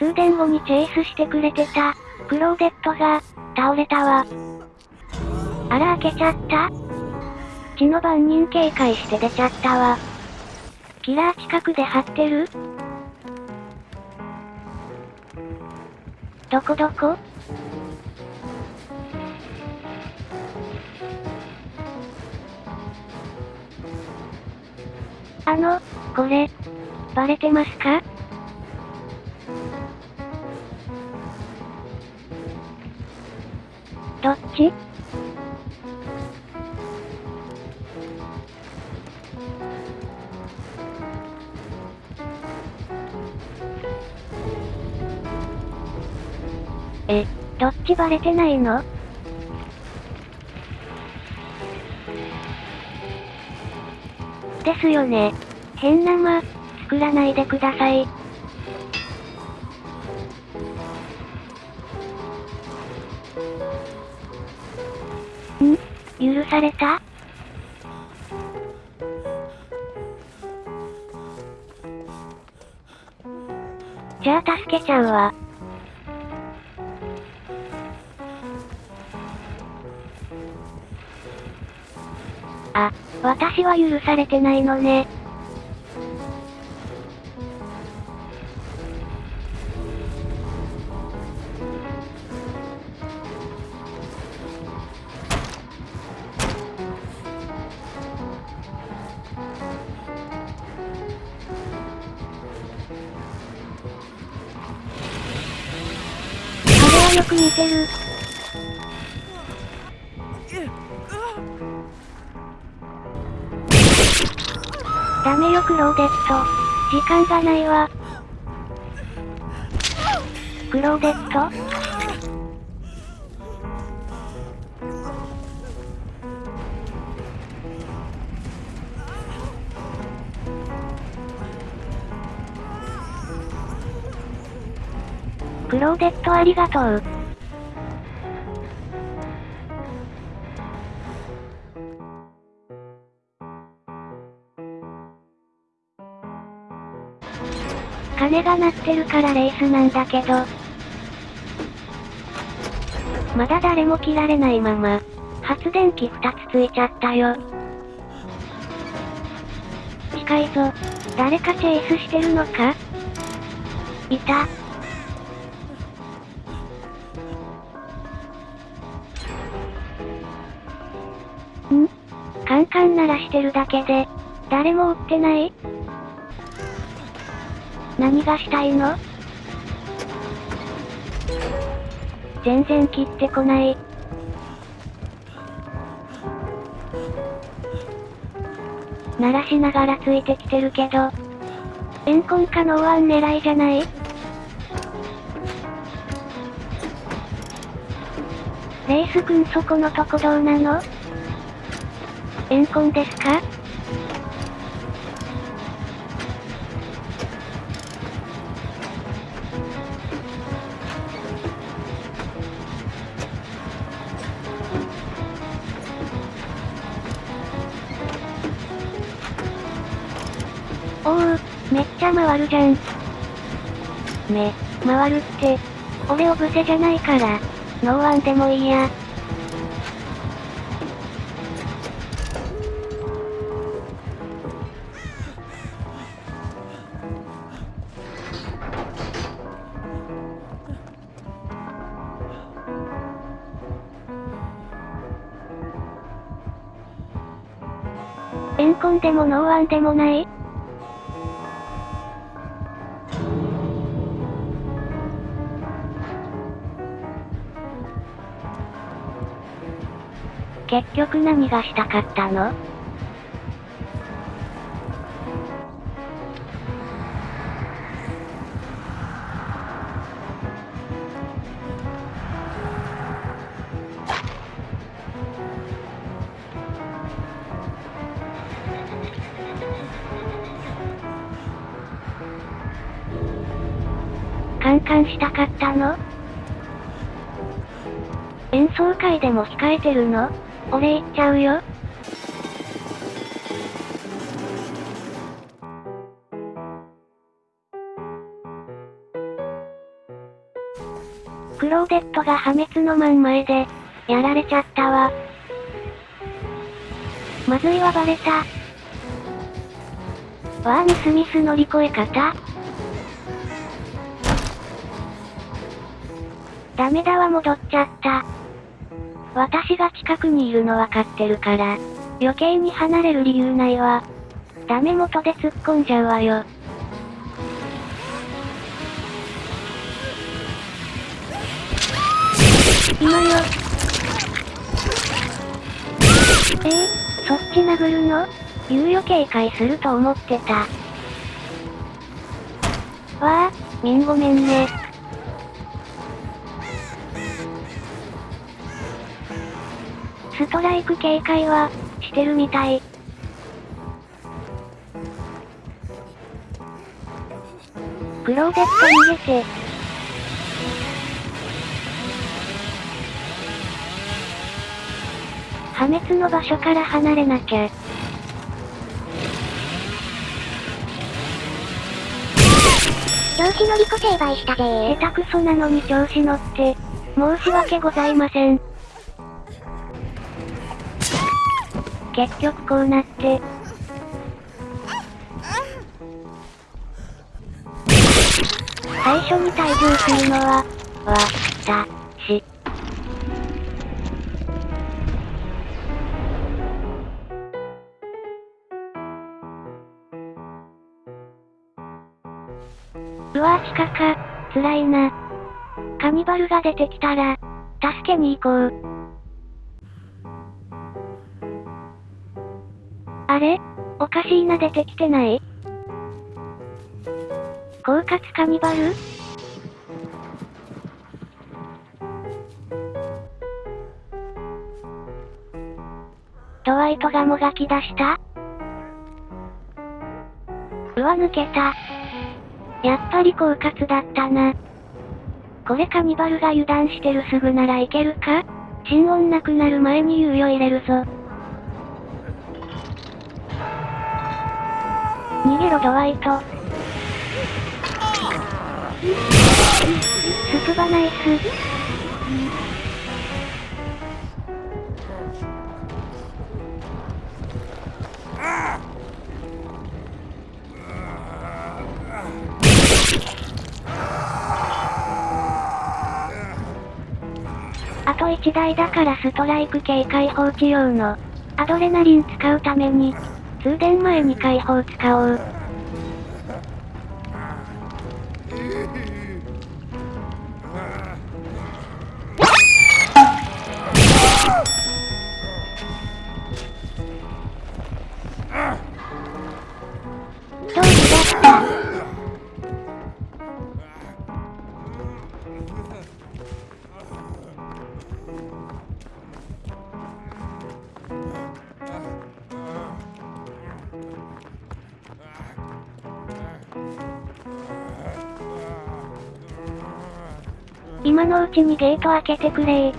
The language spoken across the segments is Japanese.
通電後にチェイスしてくれてた、クローデットが、倒れたわ。あら開けちゃった？血の番人警戒して出ちゃったわ。キラー近くで張ってる？どこどこ？あの、これ、バレてますか？え、どっちバレてないの？ですよね。変な間、作らないでください。された？じゃあ助けちゃうわ。あ、私は許されてないのね。ダメよクローデット。時間がないわ。クローデット？クローデットありがとう。鐘が鳴ってるからレースなんだけど。まだ誰も切られないまま、発電機二つついちゃったよ。近いぞ。誰かチェイスしてるのか？いた。ん？カンカン鳴らしてるだけで、誰も撃ってない？何がしたいの？全然切ってこない。鳴らしながらついてきてるけど。エンコンかノーワン狙いじゃない？レースくんそこのとこどうなの？エンコンですか？回るじゃん。め、回るって、俺オブセじゃないから、ノーワンでもいいや。エンコンでもノーワンでもない？結局何がしたかったの？カンカンしたかったの？演奏会でも控えてるの？俺行っちゃうよ。クローデットが破滅の真ん前で、やられちゃったわ。まずいわバレた。わあミスミス乗り越え方ダメだわ戻っちゃった。私が近くにいるのわかってるから、余計に離れる理由ないわ。ダメ元で突っ込んじゃうわよ。今よ。えー、そっち殴るの？猶予警戒すると思ってた。わあ、みんごめんね。ストライク警戒は、してるみたい。クローゼット逃げて。破滅の場所から離れなきゃ。調子乗りこ成敗したぜ下手くそなのに調子乗って、申し訳ございません。結局こうなって。最初に退場するのは、わ、た、し。うわぁ地下か、辛いな。カニバルが出てきたら、助けに行こう。れ？おかしいな出てきてない？狡猾カニバル？ドワイトがもがき出した？うわ抜けた。やっぱり狡猾だったな。これカニバルが油断してるすぐならいけるか？心音なくなる前に猶予入れるぞ。ろドワイト。スクバナイス。あと1台だからストライク系解放置用の、アドレナリン使うために、通電前に解放使おう。今のうちにゲート開けてくれ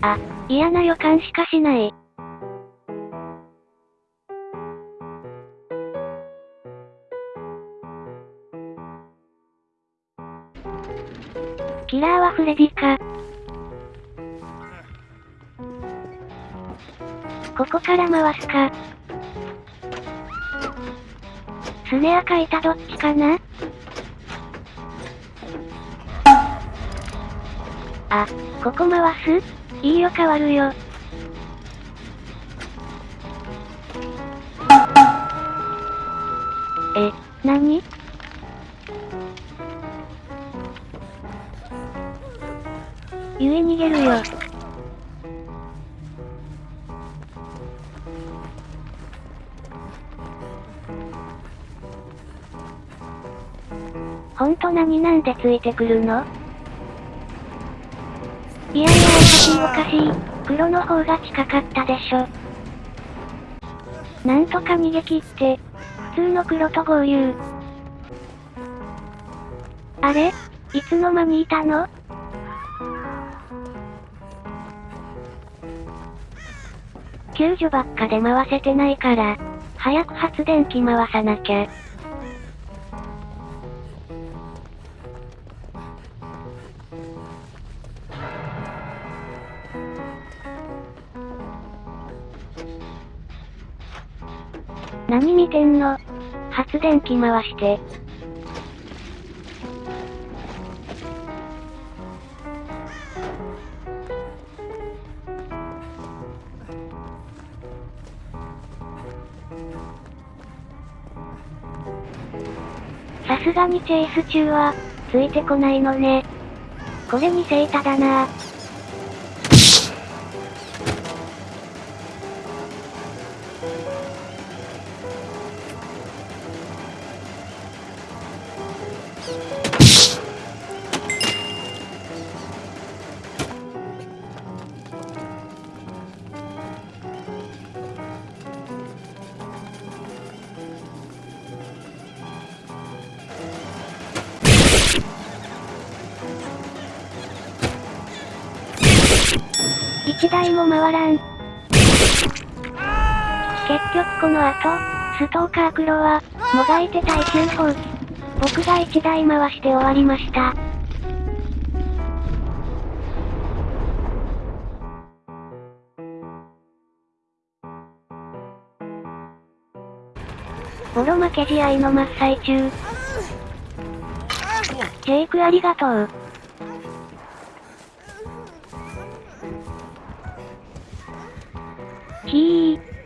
あ、嫌な予感しかしない。ラーはフレディか。ここから回すか。スネアかいたどっちかな？あ、ここ回す？いいよ変わるよ。ほんと何なんでついてくるの？いやいやおかしいおかしい。黒の方が近かったでしょ。なんとか逃げ切って、普通の黒と合流。あれ？いつの間にいたの？救助ばっかで回せてないから、早く発電機回さなきゃ。てんの発電機回して。さすがにチェイス中は、ついてこないのね。これにセイタだな一台も回らん。結局この後、ストーカー黒は、もがいて耐久放棄。僕が一台回して終わりました。ボロ負け試合の真っ最中。ジェイクありがとう。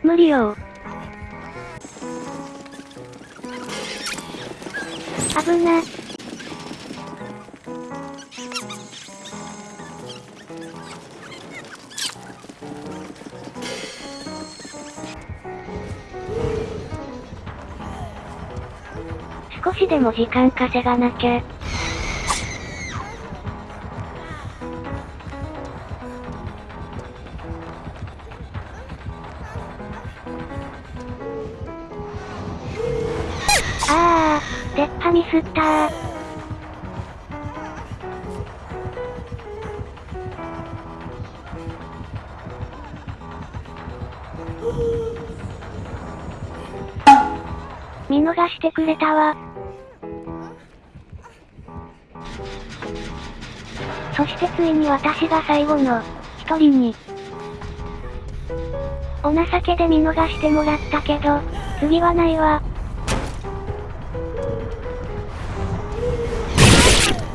無理よ危な。少しでも時間稼がなきゃ。見逃してくれたわ。そしてついに私が最後の、一人に。お情けで見逃してもらったけど、次はないわ。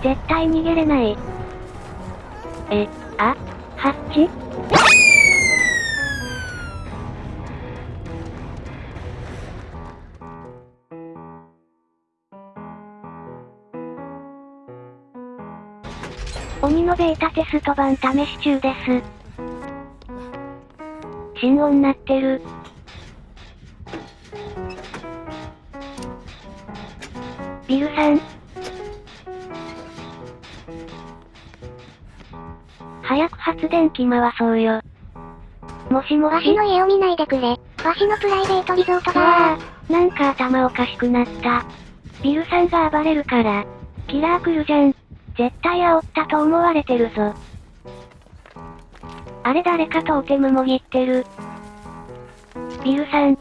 絶対逃げれない。え、あ、ハッチ？鬼のベータテスト版試し中です。心音鳴ってる。ビルさん。早く発電機回そうよ。もしもしわしの家を見ないでくれ。わしのプライベートリゾートうだわー、なんか頭おかしくなった。ビルさんが暴れるから、キラー来るじゃん。絶対煽ったと思われてるぞ。あれ誰かトーテムもぎってる。ビルさん。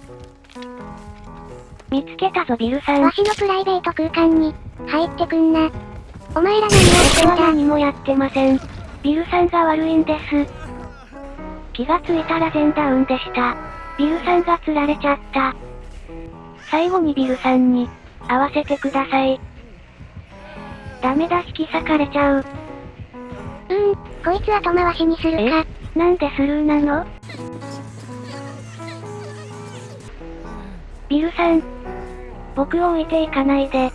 見つけたぞビルさん。わしのプライベート空間に、入ってくんな。お前ら何をしてんだ？何もやってません。ビルさんが悪いんです。気がついたら全ダウンでした。ビルさんが釣られちゃった。最後にビルさんに、会わせてください。ダメだ引き裂かれちゃう。うーん、こいつ後回しにするか。なんでスルーなの？ビルさん。僕を置いていかないで。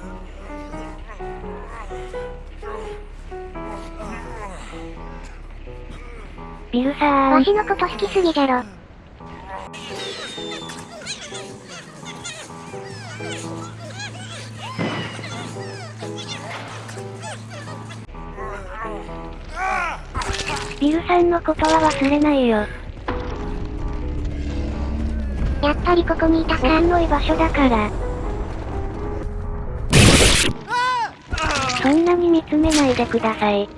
ビルさん。わしのこと好きすぎじゃろ。ビルさんのことは忘れないよ。やっぱりここにいた僕か。の居場所だから。そんなに見つめないでください。